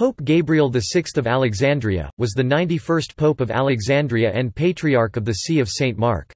Pope Gabriel VI of Alexandria, was the 91st Pope of Alexandria and Patriarch of the See of St. Mark.